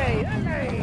Ole, ole.